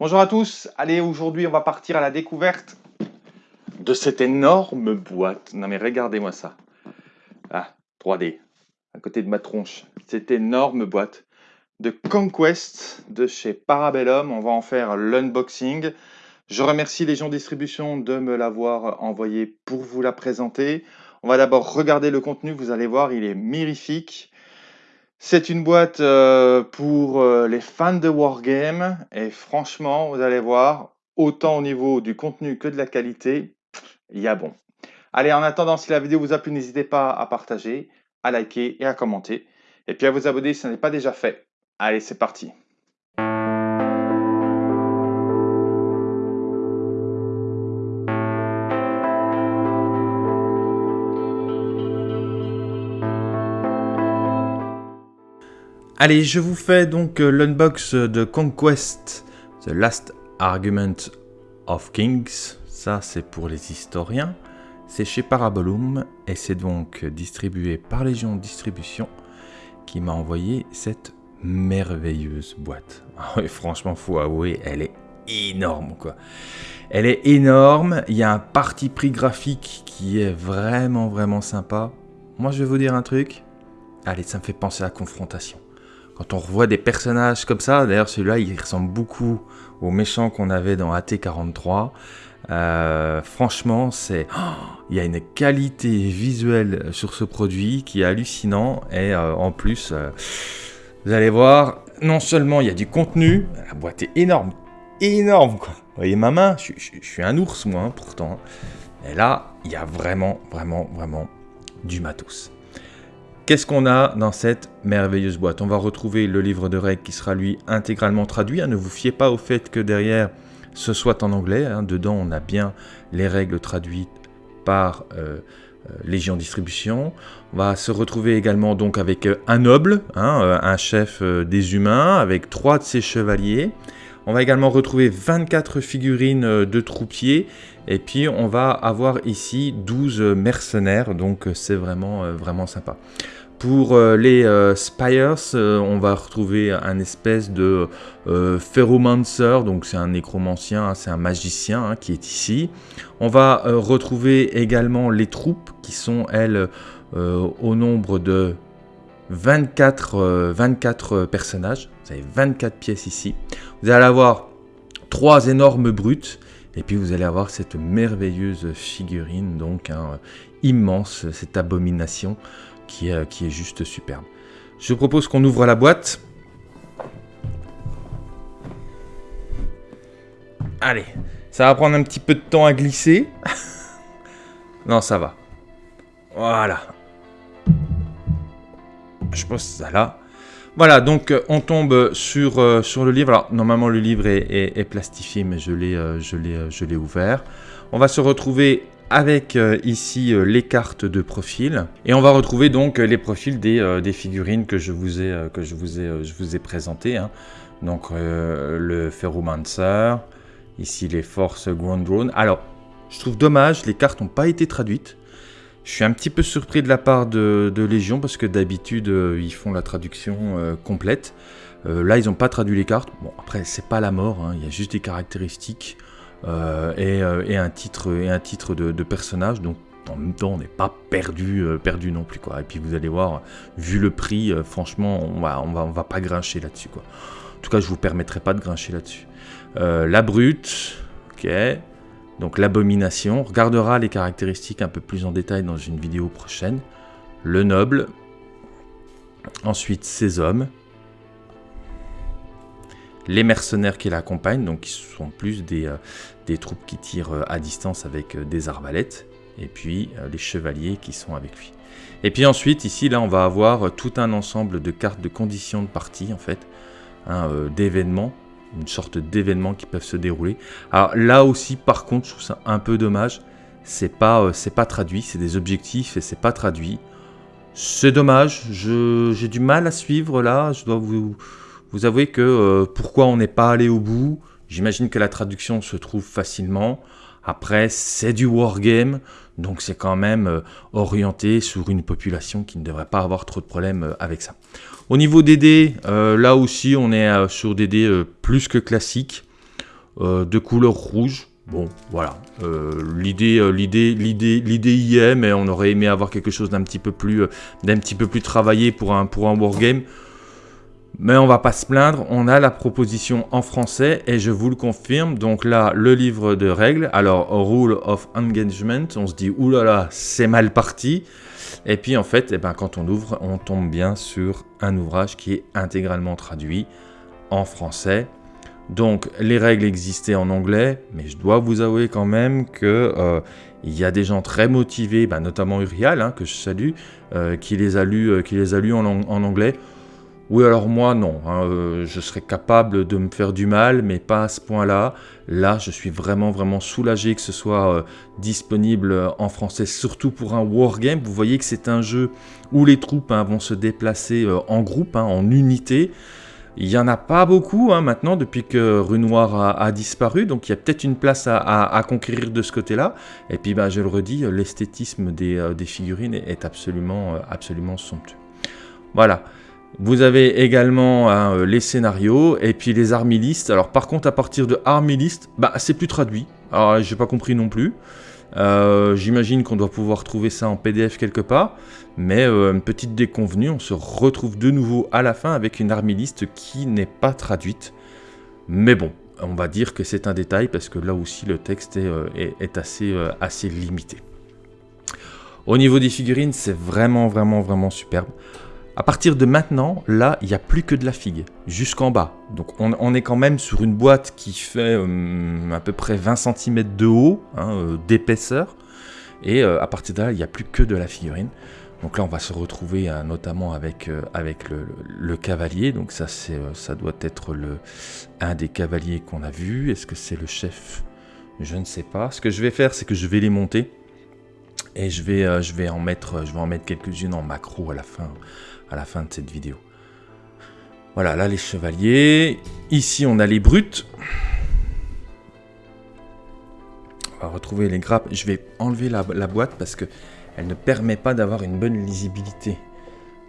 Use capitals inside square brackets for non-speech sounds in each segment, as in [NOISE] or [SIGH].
Bonjour à tous, allez aujourd'hui on va partir à la découverte de cette énorme boîte. Non mais regardez-moi ça. Ah, 3D, à côté de ma tronche. Cette énorme boîte de Conquest de chez Parabellum. On va en faire l'unboxing. Je remercie les gens Distribution de me l'avoir envoyé pour vous la présenter. On va d'abord regarder le contenu, vous allez voir, il est mirifique. C'est une boîte euh, pour euh, les fans de Wargame et franchement, vous allez voir, autant au niveau du contenu que de la qualité, il y a bon. Allez, en attendant, si la vidéo vous a plu, n'hésitez pas à partager, à liker et à commenter. Et puis à vous abonner si ce n'est pas déjà fait. Allez, c'est parti. Allez, je vous fais donc euh, l'unbox de Conquest, The Last Argument of Kings. Ça, c'est pour les historiens. C'est chez Parabellum et c'est donc distribué par Légion Distribution qui m'a envoyé cette merveilleuse boîte. [LAUGHS] Ah franchement, faut avouer, elle est énorme quoi. Elle est énorme, il y a un parti pris graphique qui est vraiment vraiment sympa. Moi je vais vous dire un truc, allez ça me fait penser à la confrontation. Quand on revoit des personnages comme ça, d'ailleurs celui-là il ressemble beaucoup aux méchants qu'on avait dans AT43. Euh, franchement, c'est, il y a une qualité visuelle sur ce produit qui est hallucinant et euh, en plus, euh, vous allez voir, non seulement il y a du contenu, la boîte est énorme, énorme quoi. Vous voyez ma main, je, suis un ours moi hein, pourtant. Et là, il y a vraiment, vraiment, vraiment du matos. Qu'est-ce qu'on a dans cette merveilleuse boîte? On va retrouver le livre de règles qui sera lui intégralement traduit. Hein. Ne vous fiez pas au fait que derrière ce soit en anglais. Hein. Dedans, on a bien les règles traduites par euh, euh, Légion Distribution. On va se retrouver également donc avec euh, un noble, hein, un chef des humains, avec trois de ses chevaliers. On va également retrouver 24 figurines de troupiers et puis on va avoir ici 12 mercenaires, donc c'est vraiment, vraiment sympa. Pour euh, les euh, Spires, euh, on va retrouver un espèce de Ferromancer, donc c'est un nécromancien, hein, c'est un magicien hein, qui est ici. On va retrouver également les troupes qui sont, elles, au nombre de 24, 24 personnages. Vous avez 24 pièces ici. Vous allez avoir trois énormes brutes. Et puis vous allez avoir cette merveilleuse figurine, donc hein, immense, cette abomination qui est, qui est juste superbe. Je propose qu'on ouvre la boîte. Allez, ça va prendre un petit peu de temps à glisser. [LAUGHS] non, ça va. Voilà. Je pose ça là. Voilà, donc euh, on tombe sur, euh, sur le livre. Alors, normalement, le livre est, plastifié, mais euh, je l'ai ouvert. On va se retrouver avec euh, ici euh, les cartes de profil. Et on va retrouver donc les profils des, euh, figurines que je vous ai, que je vous ai, je vous ai présentées. Hein. Donc le Ferromancer, ici les forces Ground Drone. Alors, je trouve dommage, les cartes n'ont pas été traduites. Je suis un petit peu surpris de la part de, Légion parce que d'habitude ils font la traduction complète. là, ils n'ont pas traduit les cartes. Bon, après, c'est pas la mort, hein. il y a juste des caractéristiques. Euh, euh, et, un titre, et un titre de, personnage. Donc en même temps, on n'est pas perdu, euh, perdu non plus. Quoi. Et puis vous allez voir, vu le prix, franchement, on va, on va, on va pas grincher là-dessus. Quoi. En tout cas, je vous permettrai pas de grincher là-dessus. la brute, ok. Donc l'abomination, on regardera les caractéristiques un peu plus en détail dans une vidéo prochaine. Le noble, ensuite ses hommes, les mercenaires qui l'accompagnent, donc qui sont plus des, euh, troupes qui tirent euh, à distance avec euh, des arbalètes, et puis les chevaliers qui sont avec lui. Et puis ensuite, ici, là, on va avoir tout un ensemble de cartes de conditions de partie, en fait, hein, d'événements, une sorte d'événements qui peuvent se dérouler. Alors là aussi, par contre, je trouve ça un peu dommage, c'est pas, c'est pas traduit, c'est des objectifs et c'est pas traduit. C'est dommage, j'ai du mal à suivre là, je dois vous, vous avouez que euh, pourquoi on n'est pas allé au bout, j'imagine que la traduction se trouve facilement. Après, c'est du wargame, donc c'est quand même euh, orienté sur une population qui ne devrait pas avoir trop de problèmes euh, avec ça. Au niveau des dés, là aussi, on est sur des dés plus que classiques. de couleur rouge. Bon, voilà. l'idée, l'idée, y est, mais on aurait aimé avoir quelque chose d'un petit peu plus, petit peu plus travaillé pour un, pour un wargame. Mais on va pas se plaindre, on a la proposition en français et je vous le confirme. Donc là, le livre de règles, alors Rule of Engagement, on se dit oulala, c'est mal parti. Et puis en fait, eh ben, quand on ouvre, on tombe bien sur un ouvrage qui est intégralement traduit en français. Donc les règles existaient en anglais, mais je dois vous avouer quand même que euh, il y a des gens très motivés, ben, notamment Urial, hein, que je salue, euh, qui les a lus, euh, qui les a lus en anglais. Oui, alors moi, non. Hein, euh, je serais capable de me faire du mal, mais pas à ce point-là. Là, je suis vraiment, vraiment soulagé que ce soit euh, disponible en français, surtout pour un wargame. Vous voyez que c'est un jeu où les troupes hein, vont se déplacer euh, en groupe, hein, en unité. Il n'y en a pas beaucoup maintenant depuis que Rue a, disparu, donc il y a peut-être une place à, conquérir de ce côté-là. Et puis, bah, je le redis, l'esthétisme des, figurines est absolument, absolument somptueux. Voilà. Vous avez également euh, les scénarios et puis les armilistes. Alors par contre à partir de armilistes, bah c'est plus traduit. Alors j'ai pas compris non plus. Euh, j'imagine qu'on doit pouvoir trouver ça en PDF quelque part. Mais euh, une petite déconvenue, on se retrouve de nouveau à la fin avec une armiliste qui n'est pas traduite. Mais bon, on va dire que c'est un détail parce que là aussi le texte est, assez limité. Au niveau des figurines, c'est vraiment, vraiment, vraiment superbe. À partir de maintenant, là, il n'y a plus que de la figue, jusqu'en bas. Donc on, est quand même sur une boîte qui fait euh, à peu près 20 cm de haut, hein, euh, d'épaisseur. Et euh, à partir de là, il n'y a plus que de la figurine. Donc là, on va se retrouver notamment avec, le, cavalier. Donc ça, ça doit être un des cavaliers qu'on a vu. Est-ce que c'est le chef? Je ne sais pas. Ce que je vais faire, c'est que je vais les monter. Et je vais, je vais en mettre, quelques-unes en macro à la fin, à la fin de cette vidéo. Voilà, là les chevaliers. Ici on a les brutes. On va retrouver les grappes. Je vais enlever la, boîte parce que elle ne permet pas d'avoir une bonne lisibilité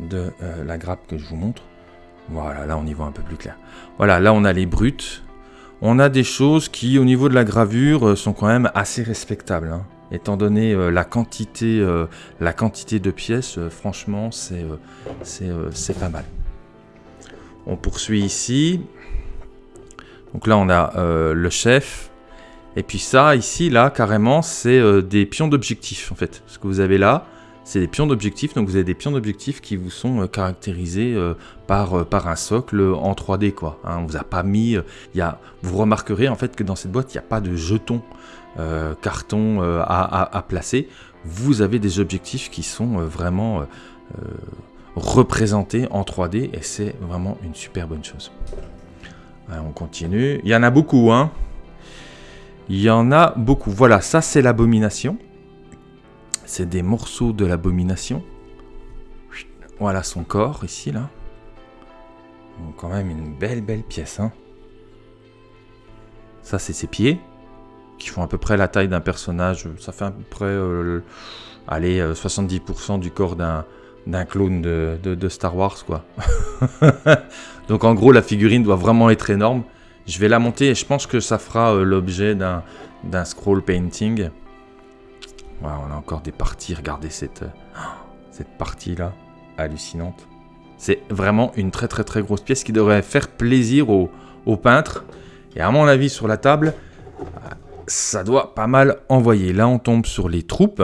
de euh, la grappe que je vous montre. Voilà, là on y voit un peu plus clair. Voilà, là on a les brutes. On a des choses qui, au niveau de la gravure, euh, sont quand même assez respectables. Hein étant donné euh, la, quantité, euh, la quantité de pièces, euh, franchement, c'est pas mal. On poursuit ici. Donc là, on a le chef. Et puis ça, ici, là, carrément, c'est des pions d'objectifs, en fait. Ce que vous avez là, c'est des pions d'objectifs. Donc vous avez des pions d'objectifs qui vous sont caractérisés par, par un socle en 3D, quoi. Hein. on vous a pas mis... y a, vous remarquerez, en fait, que dans cette boîte, il n'y a pas de jetons. Euh, carton euh, à, placer, vous avez des objectifs qui sont euh, vraiment représentés en 3D et c'est vraiment une super bonne chose. on continue. Il y en a beaucoup, hein. Il y en a beaucoup. Voilà, ça c'est l'abomination. C'est des morceaux de l'abomination. Voilà son corps ici, là. quand même une belle, belle pièce, hein. Ça c'est ses pieds qui font à peu près la taille d'un personnage. Ça fait à peu près, euh, allez, 70% euh, du corps d'un d'un clone de, de, Star Wars, quoi. [LAUGHS] Donc en gros, la figurine doit vraiment être énorme. Je vais la monter et je pense que ça fera euh, l'objet d'un scroll painting. Voilà, on a encore des parties. Regardez cette, cette partie-là, hallucinante. C'est vraiment une très très très grosse pièce qui devrait faire plaisir aux, aux peintres. Et à mon avis, sur la table, ça doit pas mal envoyer. Là, on tombe sur les troupes.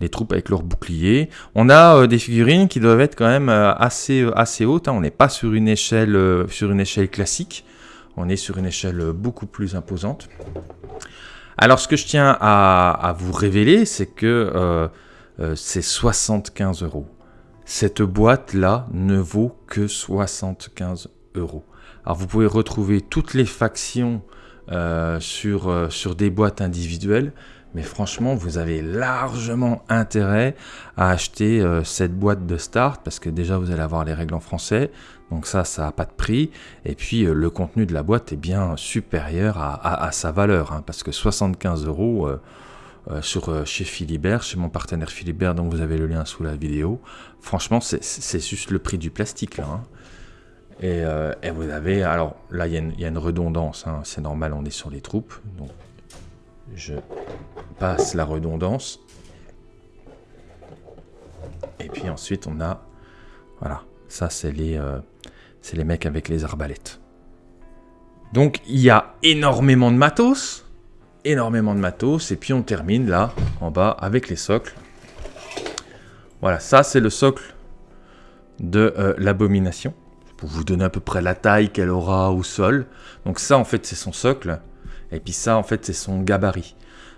Les troupes avec leurs boucliers. On a euh, des figurines qui doivent être quand même euh, assez, euh, assez hautes. Hein. On n'est pas sur une, échelle, sur une échelle classique. On est sur une échelle beaucoup plus imposante. Alors, ce que je tiens à, vous révéler, c'est que c'est 75 euros. Cette boîte-là ne vaut que 75 euros. Alors, vous pouvez retrouver toutes les factions euh, sur, euh, sur des boîtes individuelles. Mais franchement, vous avez largement intérêt à acheter euh, cette boîte de start parce que déjà vous allez avoir les règles en français. Donc ça, ça n'a pas de prix. Et puis le contenu de la boîte est bien supérieur à, sa valeur. Hein, parce que 75 euros sur, chez Philibert, chez mon partenaire Philibert, dont vous avez le lien sous la vidéo. Franchement, c'est juste le prix du plastique là. Hein. Et, euh, et vous avez, alors là il y, a une- redondance, hein, c'est normal, on est sur les troupes. Donc je passe la redondance. Et puis ensuite on a, voilà, ça c'est les, euh, les mecs avec les arbalètes. Donc il y a énormément de matos, énormément de matos, et puis on termine là, en bas, avec les socles. Voilà, ça c'est le socle de euh, l'abomination, vous donner à peu près la taille qu'elle aura au sol. Donc ça en fait c'est son socle, et puis ça en fait c'est son gabarit.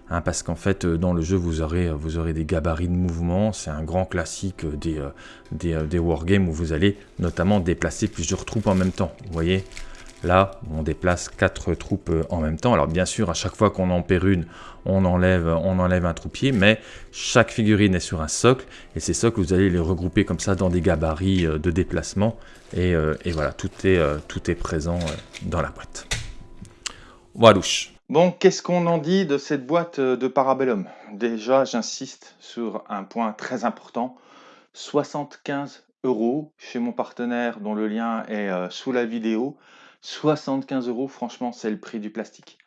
Hein, parce qu'en fait, euh, dans le jeu, vous aurez, euh, vous aurez des gabarits de mouvement. C'est un grand classique euh, des, des wargames où vous allez notamment déplacer plusieurs troupes en même temps. Vous voyez? Là, on déplace quatre troupes euh, en même temps. Alors bien sûr, à chaque fois qu'on en perd une, on enlève, un troupier, mais chaque figurine est sur un socle, et ces socles, vous allez les regrouper comme ça dans des gabarits euh, de déplacement, et, euh, et voilà, tout est, tout est présent dans la boîte. Voilà. Bon, qu'est-ce qu'on en dit de cette boîte de Parabellum? Déjà, j'insiste sur un point très important. 75 euros chez mon partenaire dont le lien est sous la vidéo. 75 euros, franchement, c'est le prix du plastique.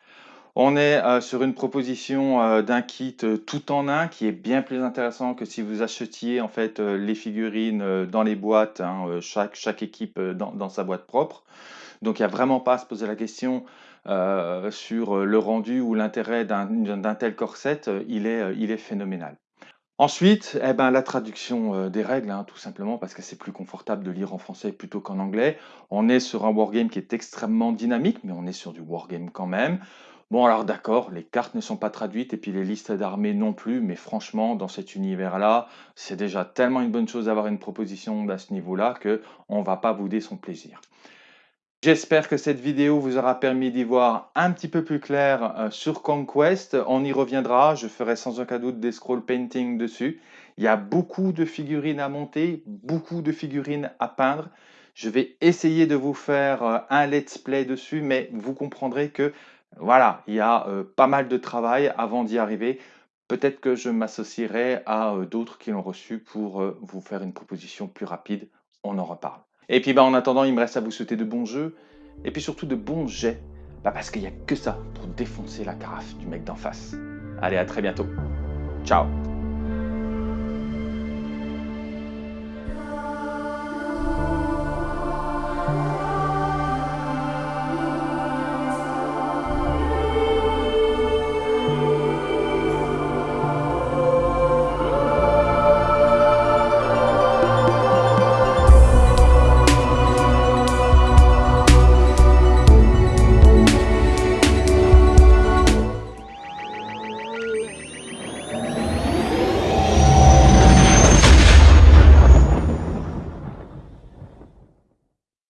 On est euh, sur une proposition euh, d'un kit euh, tout en un qui est bien plus intéressant que si vous achetiez en fait les figurines dans les boîtes, hein, chaque, équipe dans, sa boîte propre. Donc il n'y a vraiment pas à se poser la question sur le rendu ou l'intérêt d'un tel corset, il est phénoménal. Ensuite, eh ben, la traduction euh, des règles, hein, tout simplement parce que c'est plus confortable de lire en français plutôt qu'en anglais. On est sur un wargame qui est extrêmement dynamique, mais on est sur du wargame quand même. Bon, alors d'accord, les cartes ne sont pas traduites et puis les listes d'armées non plus, mais franchement, dans cet univers-là, c'est déjà tellement une bonne chose d'avoir une proposition à ce niveau-là que on va pas bouder son plaisir. J'espère que cette vidéo vous aura permis d'y voir un petit peu plus clair euh, sur Conquest. On y reviendra, je ferai sans aucun doute des scroll painting dessus. Il y a beaucoup de figurines à monter, beaucoup de figurines à peindre. Je vais essayer de vous faire euh, un let's play dessus, mais vous comprendrez que voilà, il y a euh, pas mal de travail avant d'y arriver. Peut-être que je m'associerai à d'autres qui l'ont reçu pour vous faire une proposition plus rapide. On en reparle. Et puis bah, en attendant, il me reste à vous souhaiter de bons jeux et puis surtout de bons jets. Bah, parce qu'il n'y a que ça pour défoncer la carafe du mec d'en face. Allez, à très bientôt. Ciao